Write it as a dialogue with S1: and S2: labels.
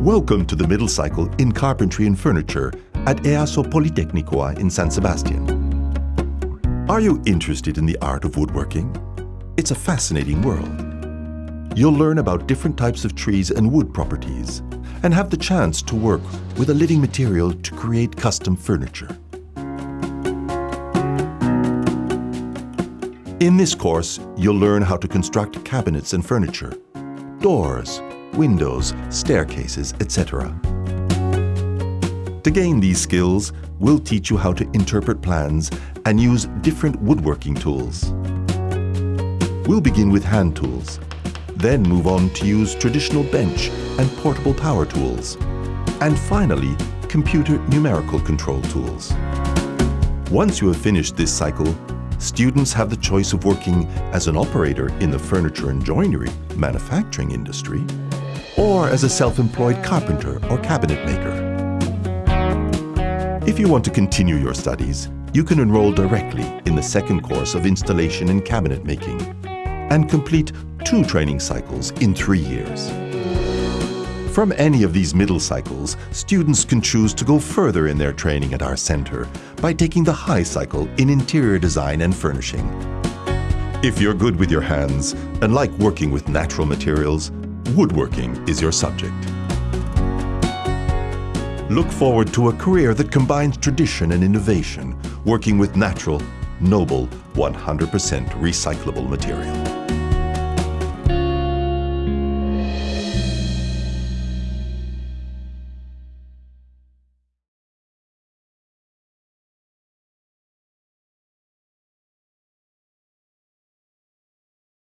S1: Welcome to the middle cycle in carpentry and furniture at EASO Politeknikoa in San Sebastian. Are you interested in the art of woodworking? It's a fascinating world. You'll learn about different types of trees and wood properties and have the chance to work with a living material to create custom furniture. In this course, you'll learn how to construct cabinets and furniture, doors, windows, staircases, etc. To gain these skills, we'll teach you how to interpret plans and use different woodworking tools. We'll begin with hand tools, then move on to use traditional bench and portable power tools, and finally, computer numerical control tools. Once you have finished this cycle, students have the choice of working as an operator in the furniture and joinery manufacturing industry or as a self-employed carpenter or cabinet maker. If you want to continue your studies, you can enroll directly in the second course of installation and cabinet making and complete two training cycles in three years. From any of these middle cycles, students can choose to go further in their training at our center by taking the high cycle in interior design and furnishing. If you're good with your hands and like working with natural materials, woodworking is your subject. Look forward to a career that combines tradition and innovation, working with natural, noble, 100% recyclable material.